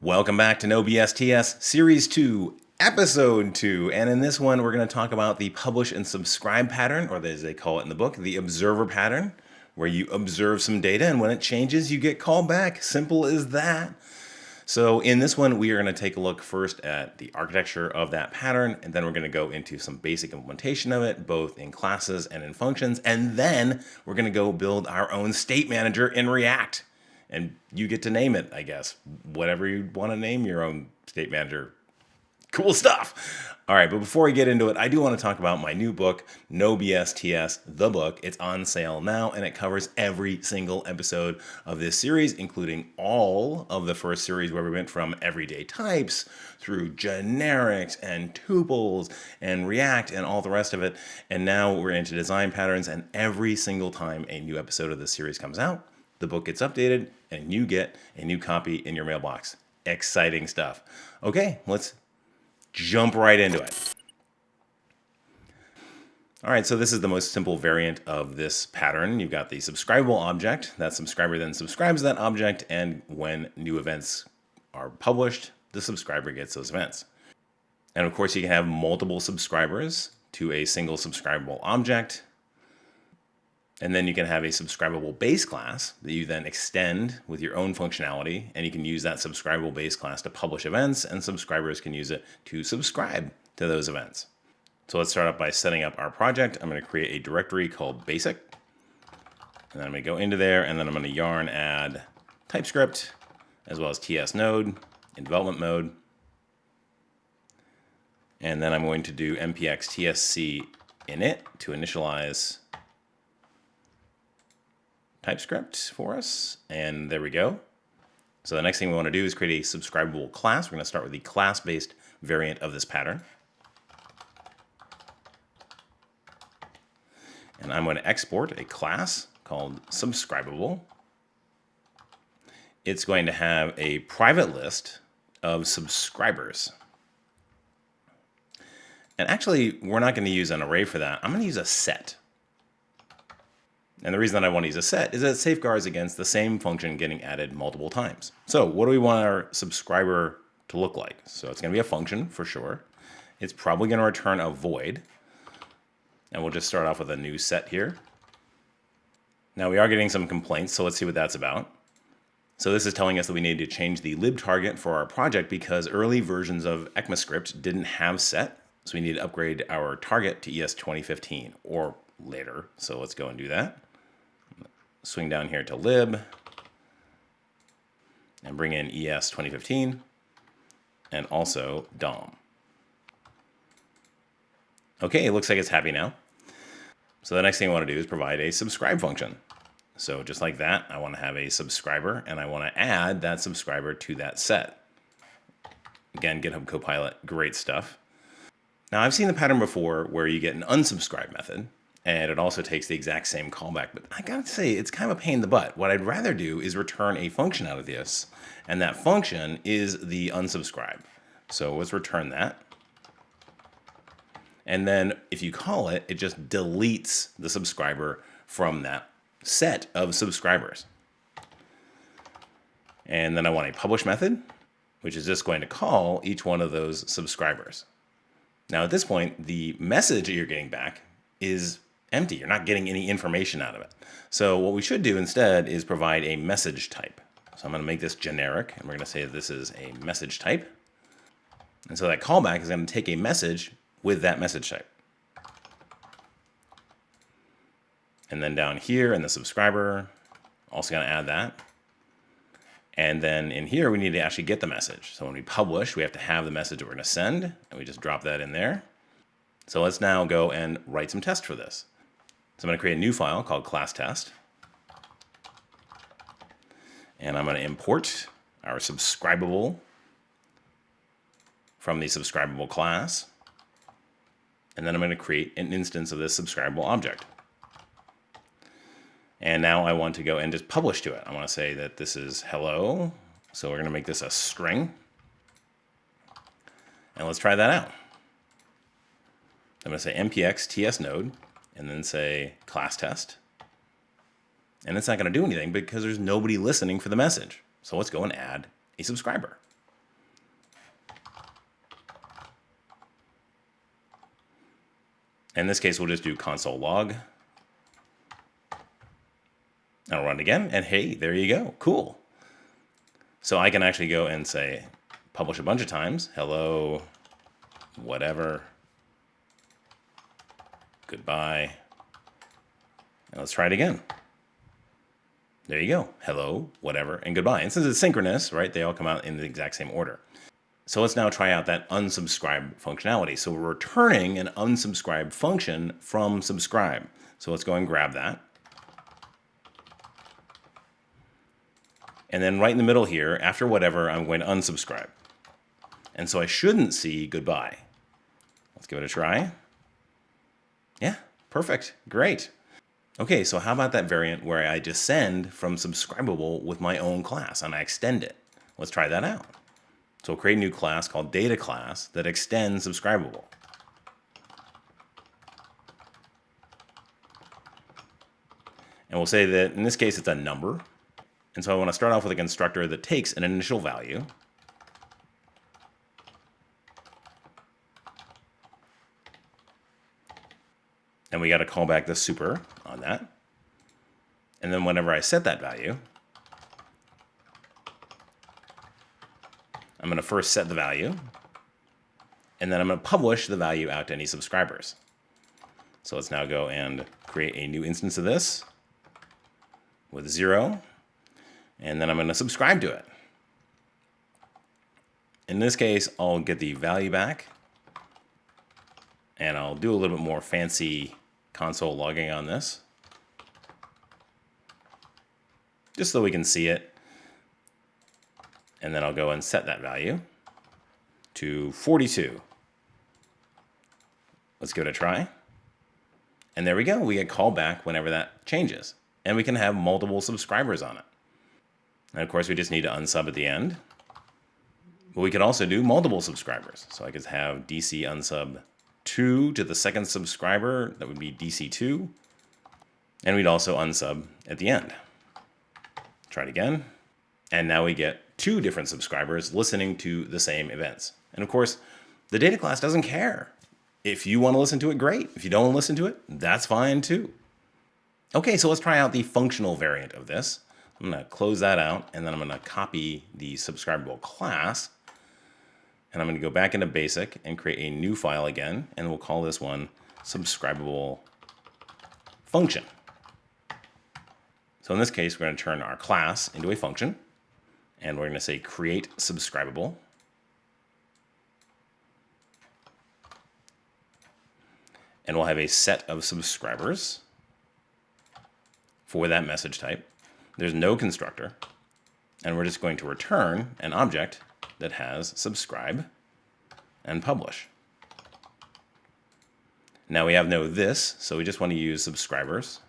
Welcome back to No BSTS Series 2, Episode 2. And in this one, we're going to talk about the publish and subscribe pattern, or as they call it in the book, the observer pattern, where you observe some data and when it changes, you get called back. Simple as that. So in this one, we are going to take a look first at the architecture of that pattern, and then we're going to go into some basic implementation of it, both in classes and in functions. And then we're going to go build our own state manager in React. And you get to name it, I guess, whatever you want to name your own state manager cool stuff. All right, but before we get into it, I do want to talk about my new book, No BSTS, the book. It's on sale now, and it covers every single episode of this series, including all of the first series where we went from everyday types through generics and tuples and React and all the rest of it. And now we're into design patterns, and every single time a new episode of this series comes out, the book gets updated, and you get a new copy in your mailbox. Exciting stuff. Okay, let's jump right into it. All right, so this is the most simple variant of this pattern. You've got the subscribable object. That subscriber then subscribes that object, and when new events are published, the subscriber gets those events. And of course, you can have multiple subscribers to a single subscribable object. And then you can have a subscribable base class that you then extend with your own functionality. And you can use that subscribable base class to publish events and subscribers can use it to subscribe to those events. So let's start up by setting up our project. I'm going to create a directory called basic. And then I'm going to go into there and then I'm going to yarn add TypeScript as well as TS node in development mode. And then I'm going to do npx tsc init to initialize TypeScript for us. And there we go. So the next thing we want to do is create a subscribable class. We're going to start with the class-based variant of this pattern. And I'm going to export a class called subscribable. It's going to have a private list of subscribers. And actually, we're not going to use an array for that. I'm going to use a set. And the reason that I want to use a set is that it safeguards against the same function getting added multiple times. So what do we want our subscriber to look like? So it's going to be a function for sure. It's probably going to return a void. And we'll just start off with a new set here. Now we are getting some complaints, so let's see what that's about. So this is telling us that we need to change the lib target for our project because early versions of ECMAScript didn't have set. So we need to upgrade our target to ES 2015 or later. So let's go and do that swing down here to lib and bring in ES 2015 and also DOM. Okay, it looks like it's happy now. So the next thing I want to do is provide a subscribe function. So just like that, I want to have a subscriber and I want to add that subscriber to that set. Again, GitHub Copilot, great stuff. Now I've seen the pattern before where you get an unsubscribe method and it also takes the exact same callback. But I gotta say, it's kind of a pain in the butt. What I'd rather do is return a function out of this, and that function is the unsubscribe. So let's return that. And then if you call it, it just deletes the subscriber from that set of subscribers. And then I want a publish method, which is just going to call each one of those subscribers. Now at this point, the message that you're getting back is empty. You're not getting any information out of it. So what we should do instead is provide a message type. So I'm going to make this generic, and we're going to say this is a message type. And so that callback is going to take a message with that message type. And then down here in the subscriber, also going to add that. And then in here, we need to actually get the message. So when we publish, we have to have the message that we're going to send, and we just drop that in there. So let's now go and write some tests for this. So I'm going to create a new file called class test. And I'm going to import our subscribable from the subscribable class. And then I'm going to create an instance of this subscribable object. And now I want to go and just publish to it. I want to say that this is hello. So we're going to make this a string. And let's try that out. I'm going to say npx ts node and then say class test. And it's not going to do anything because there's nobody listening for the message. So let's go and add a subscriber. In this case, we'll just do console log. I'll run it again, and hey, there you go. Cool. So I can actually go and say, publish a bunch of times. Hello, whatever, Goodbye. And let's try it again. There you go. Hello, whatever, and goodbye. And since it's synchronous, right, they all come out in the exact same order. So let's now try out that unsubscribe functionality. So we're returning an unsubscribe function from subscribe. So let's go and grab that. And then right in the middle here, after whatever, I'm going to unsubscribe. And so I shouldn't see goodbye. Let's give it a try. Yeah, perfect. Great. Okay, so how about that variant where I descend from subscribable with my own class and I extend it? Let's try that out. So we'll create a new class called data class that extends subscribable. And we'll say that in this case it's a number. And so I want to start off with a constructor that takes an initial value. And we got to call back the super on that. And then whenever I set that value, I'm going to first set the value, and then I'm going to publish the value out to any subscribers. So let's now go and create a new instance of this with zero, and then I'm going to subscribe to it. In this case, I'll get the value back, and I'll do a little bit more fancy console logging on this. Just so we can see it. And then I'll go and set that value to 42. Let's give it a try. And there we go. We get called back whenever that changes. And we can have multiple subscribers on it. And of course, we just need to unsub at the end. But we could also do multiple subscribers. So I could have DC unsub 2 to the second subscriber, that would be DC2. And we'd also unsub at the end. Try it again. And now we get two different subscribers listening to the same events. And of course, the data class doesn't care. If you want to listen to it, great. If you don't want to listen to it, that's fine too. Okay, so let's try out the functional variant of this. I'm going to close that out, and then I'm going to copy the subscribable class and I'm going to go back into basic and create a new file again. And we'll call this one subscribable function. So in this case, we're going to turn our class into a function. And we're going to say create subscribable. And we'll have a set of subscribers for that message type. There's no constructor. And we're just going to return an object that has subscribe and publish. Now we have no this, so we just want to use subscribers,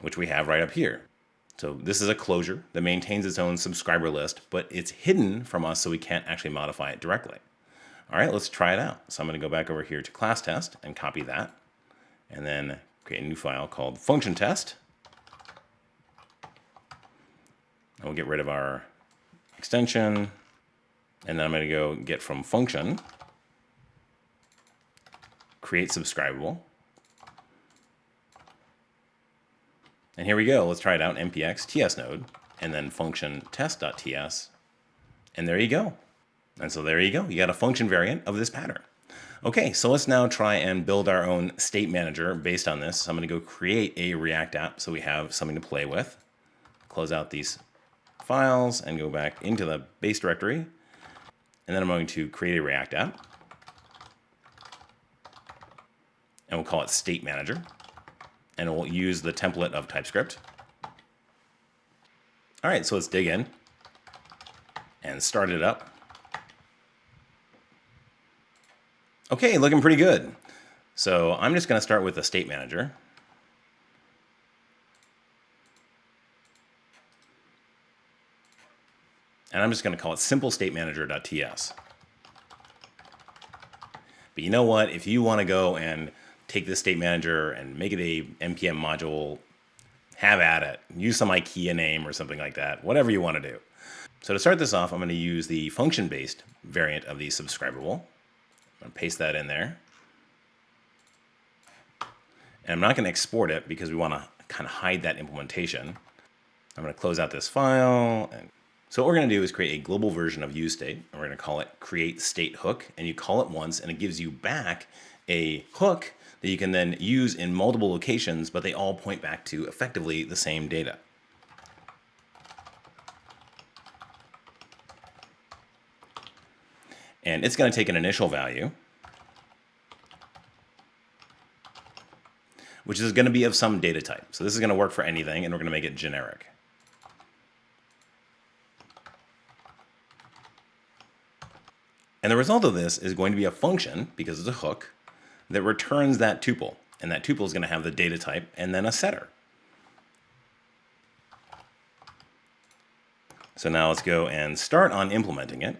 which we have right up here. So this is a closure that maintains its own subscriber list, but it's hidden from us so we can't actually modify it directly. All right, let's try it out. So I'm going to go back over here to class test and copy that, and then create a new file called function test. And we'll get rid of our extension, and then I'm going to go get from function, create subscribable. And here we go. Let's try it out. npx ts node, and then function test.ts. And there you go. And so there you go. You got a function variant of this pattern. Okay, so let's now try and build our own state manager based on this. So I'm going to go create a React app so we have something to play with. Close out these files and go back into the base directory. And then I'm going to create a React app. And we'll call it State Manager. And we'll use the template of TypeScript. All right, so let's dig in and start it up. Okay, looking pretty good. So I'm just going to start with the State Manager. And I'm just going to call it simple state manager.ts. But you know what? If you want to go and take this state manager and make it a npm module, have at it. Use some IKEA name or something like that, whatever you want to do. So to start this off, I'm going to use the function-based variant of the subscribable. I'm going to paste that in there. And I'm not going to export it because we want to kind of hide that implementation. I'm going to close out this file. And so what we're going to do is create a global version of useState. And we're going to call it create state hook. And you call it once and it gives you back a hook that you can then use in multiple locations, but they all point back to effectively the same data. And it's going to take an initial value, which is going to be of some data type. So this is going to work for anything, and we're going to make it generic. And the result of this is going to be a function, because it's a hook, that returns that tuple. And that tuple is going to have the data type and then a setter. So now let's go and start on implementing it.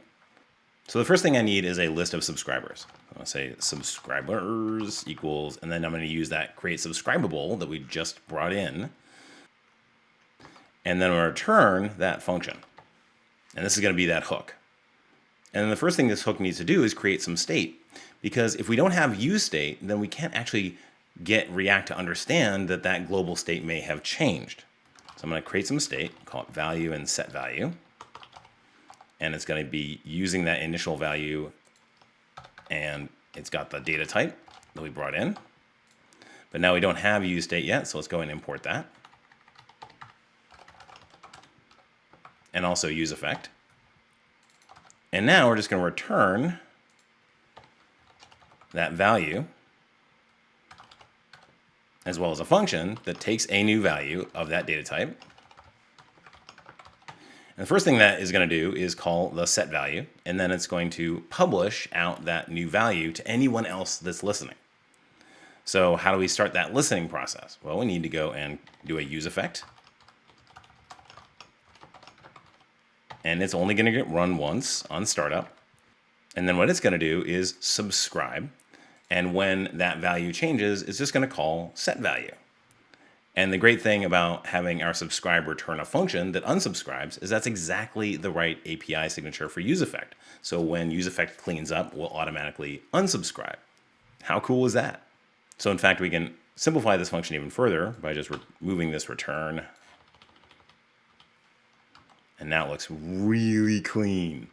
So the first thing I need is a list of subscribers. I'll say subscribers equals, and then I'm going to use that create subscribable that we just brought in. And then return that function. And this is going to be that hook. And the first thing this hook needs to do is create some state. Because if we don't have use state, then we can't actually get React to understand that that global state may have changed. So I'm going to create some state, call it value and set value. And it's going to be using that initial value and it's got the data type that we brought in. But now we don't have use state yet, so let's go and import that. And also use effect. And now we're just going to return that value as well as a function that takes a new value of that data type. And the first thing that is going to do is call the set value, and then it's going to publish out that new value to anyone else that's listening. So how do we start that listening process? Well, we need to go and do a use effect. And it's only going to get run once on startup. And then what it's going to do is subscribe. And when that value changes, it's just going to call set value. And the great thing about having our subscribe return a function that unsubscribes is that's exactly the right API signature for useEffect. So when useEffect cleans up, we'll automatically unsubscribe. How cool is that? So in fact, we can simplify this function even further by just removing this return. And now it looks really clean.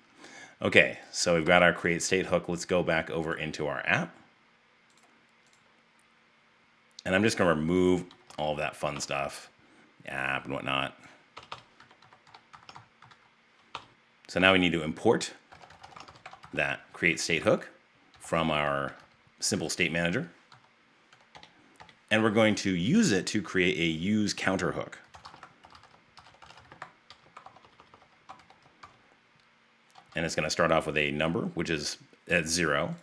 Okay, so we've got our create state hook. Let's go back over into our app. And I'm just going to remove all that fun stuff, app and whatnot. So now we need to import that create state hook from our simple state manager. And we're going to use it to create a use counter hook. And it's going to start off with a number, which is at zero.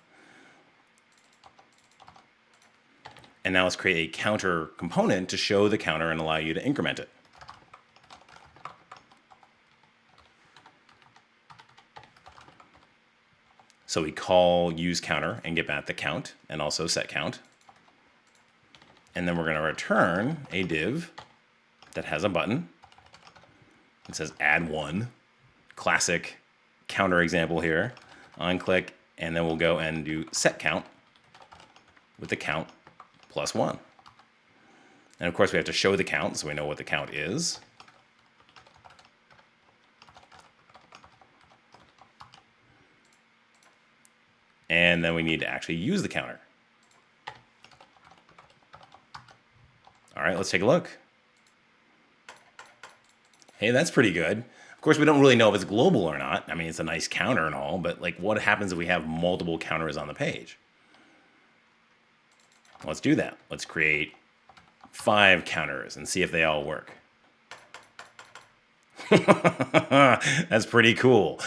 And now let's create a counter component to show the counter and allow you to increment it. So we call use counter and get back the count and also set count. And then we're going to return a div that has a button. It says add one. Classic counter example here. On click, and then we'll go and do set count with the count plus 1. And of course we have to show the count so we know what the count is. And then we need to actually use the counter. All right, let's take a look. Hey, that's pretty good. Of course, we don't really know if it's global or not. I mean, it's a nice counter and all, but like what happens if we have multiple counters on the page? Let's do that. Let's create five counters and see if they all work. That's pretty cool.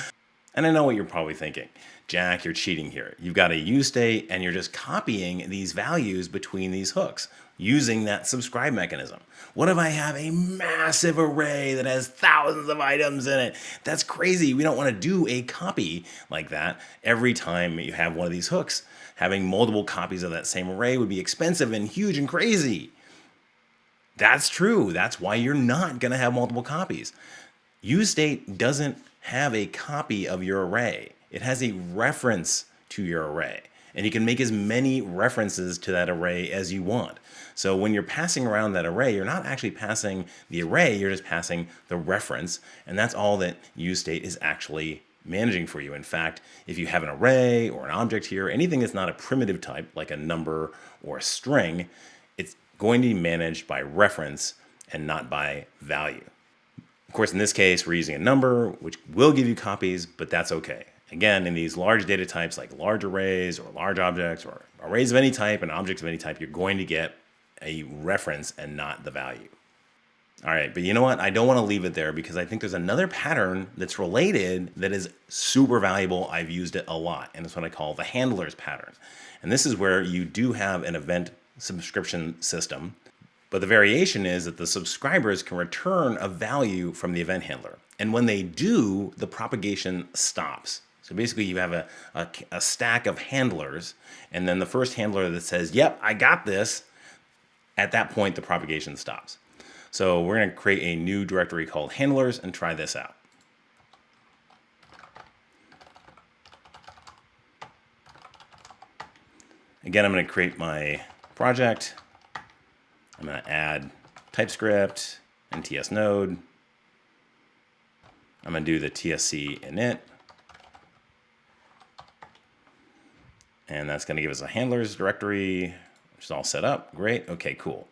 And I know what you're probably thinking. Jack, you're cheating here. You've got a use state and you're just copying these values between these hooks using that subscribe mechanism. What if I have a massive array that has thousands of items in it? That's crazy. We don't want to do a copy like that every time you have one of these hooks. Having multiple copies of that same array would be expensive and huge and crazy. That's true. That's why you're not going to have multiple copies. UseState doesn't have a copy of your array. It has a reference to your array. And you can make as many references to that array as you want. So when you're passing around that array, you're not actually passing the array, you're just passing the reference. And that's all that useState is actually managing for you. In fact, if you have an array or an object here, anything that's not a primitive type, like a number or a string, it's going to be managed by reference and not by value. Of course, in this case, we're using a number, which will give you copies, but that's okay. Again, in these large data types like large arrays or large objects or arrays of any type and objects of any type, you're going to get a reference and not the value. All right, but you know what? I don't want to leave it there because I think there's another pattern that's related that is super valuable. I've used it a lot, and it's what I call the handlers pattern. And this is where you do have an event subscription system but the variation is that the subscribers can return a value from the event handler. And when they do, the propagation stops. So basically you have a, a, a, stack of handlers, and then the first handler that says, yep, I got this, at that point the propagation stops. So we're gonna create a new directory called handlers and try this out. Again, I'm gonna create my project. I'm going to add TypeScript and TS Node. I'm going to do the TSC init. And that's going to give us a handlers directory, which is all set up. Great. Okay, cool.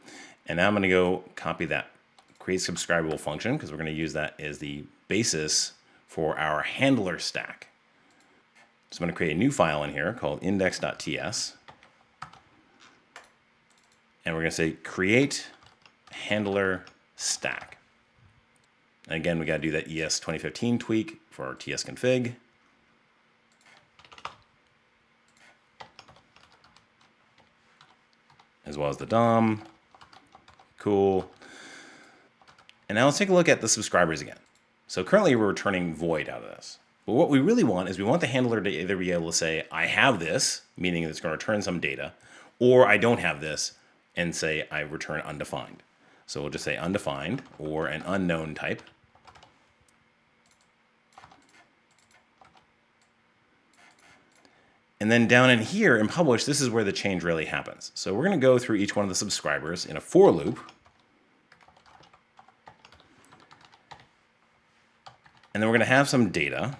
And now I'm going to go copy that create subscribable function because we're going to use that as the basis for our handler stack. So I'm going to create a new file in here called index.ts and we're going to say create handler stack. And again, we got to do that ES 2015 tweak for our TS config. As well as the DOM. Cool. And now let's take a look at the subscribers again. So currently we're returning void out of this. But what we really want is we want the handler to either be able to say, I have this, meaning it's going to return some data, or I don't have this, and say I return undefined. So we'll just say undefined or an unknown type. And then down in here in publish, this is where the change really happens. So we're going to go through each one of the subscribers in a for loop. And then we're going to have some data.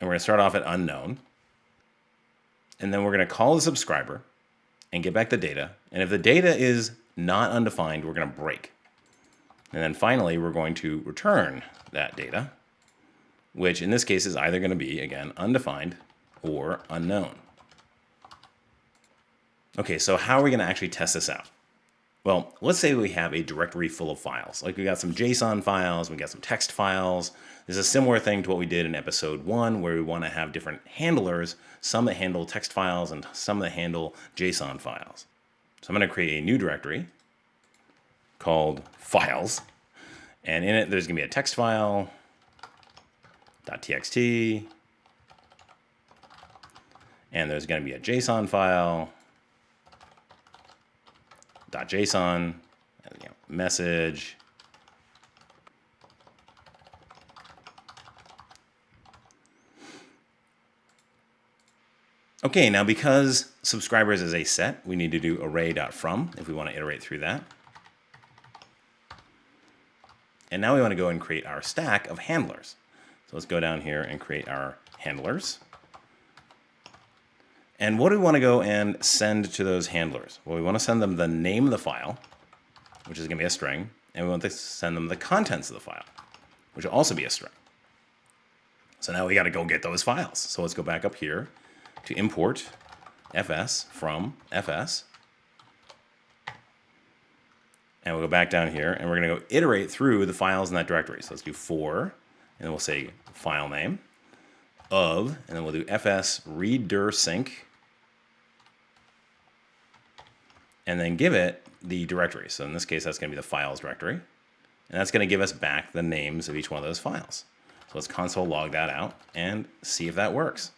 And we're going to start off at unknown and then we're going to call the subscriber and get back the data. And if the data is not undefined, we're going to break. And then finally, we're going to return that data, which in this case is either going to be, again, undefined or unknown. Okay, so how are we going to actually test this out? Well, let's say we have a directory full of files. Like we got some JSON files, we got some text files. This is a similar thing to what we did in episode one, where we want to have different handlers, some that handle text files and some that handle JSON files. So I'm going to create a new directory called files. And in it, there's going to be a text file, .txt, and there's going to be a JSON file, .json, you know, message, Okay, now because subscribers is a set, we need to do array.from if we want to iterate through that. And now we want to go and create our stack of handlers. So let's go down here and create our handlers. And what do we want to go and send to those handlers? Well, we want to send them the name of the file, which is going to be a string, and we want to send them the contents of the file, which will also be a string. So now we got to go get those files. So let's go back up here to import fs from fs. And we'll go back down here and we're going to go iterate through the files in that directory. So let's do for, and then we'll say file name of, and then we'll do fs read dir sync and then give it the directory. So in this case, that's going to be the files directory. And that's going to give us back the names of each one of those files. So let's console log that out and see if that works.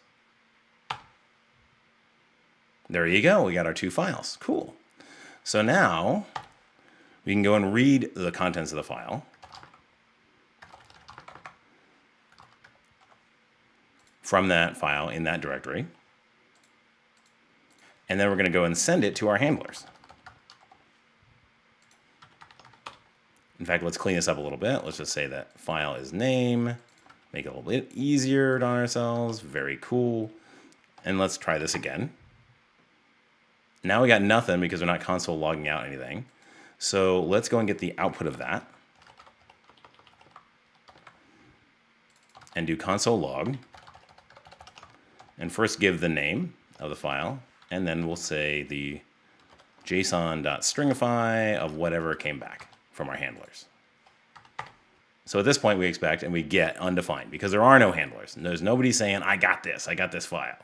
There you go. We got our two files. Cool. So now we can go and read the contents of the file. From that file in that directory. And then we're going to go and send it to our handlers. In fact, let's clean this up a little bit. Let's just say that file is name. Make it a little bit easier on ourselves. Very cool. And let's try this again. Now we got nothing because we're not console logging out anything. So let's go and get the output of that. And do console log. And first give the name of the file. And then we'll say the json.stringify of whatever came back from our handlers. So at this point we expect and we get undefined because there are no handlers. And There's nobody saying, I got this, I got this file.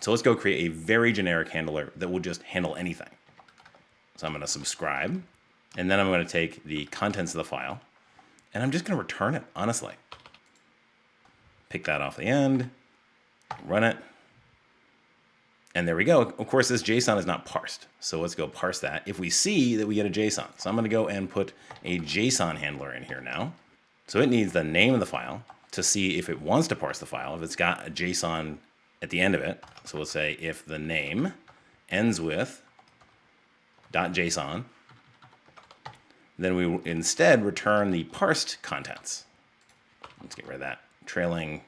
So let's go create a very generic handler that will just handle anything. So I'm going to subscribe, and then I'm going to take the contents of the file, and I'm just going to return it, honestly. Pick that off the end, run it, and there we go. Of course, this JSON is not parsed. So let's go parse that. If we see that we get a JSON. So I'm going to go and put a JSON handler in here now. So it needs the name of the file to see if it wants to parse the file, if it's got a JSON at the end of it. So we'll say if the name ends with .json, then we instead return the parsed contents. Let's get rid of that trailing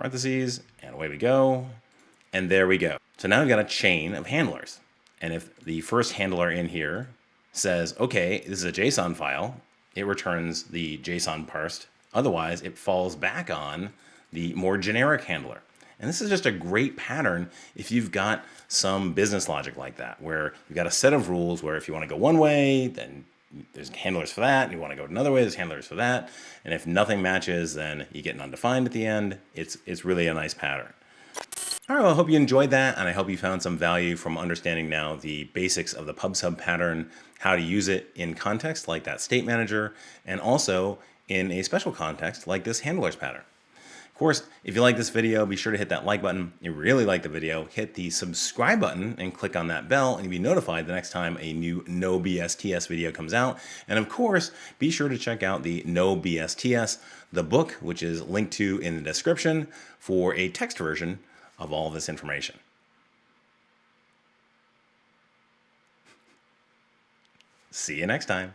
parentheses, and away we go. And there we go. So now we've got a chain of handlers. And if the first handler in here says, okay, this is a JSON file, it returns the JSON parsed. Otherwise, it falls back on the more generic handler. And this is just a great pattern if you've got some business logic like that, where you've got a set of rules where if you want to go one way, then there's handlers for that, and you want to go another way, there's handlers for that. And if nothing matches, then you get an undefined at the end. It's, it's really a nice pattern. All right, well, I hope you enjoyed that, and I hope you found some value from understanding now the basics of the pub/sub pattern, how to use it in context like that state manager, and also in a special context like this handlers pattern course, if you like this video, be sure to hit that like button. If you really like the video, hit the subscribe button and click on that bell and you'll be notified the next time a new No BSTS video comes out. And of course, be sure to check out the No BSTS, the book, which is linked to in the description for a text version of all this information. See you next time.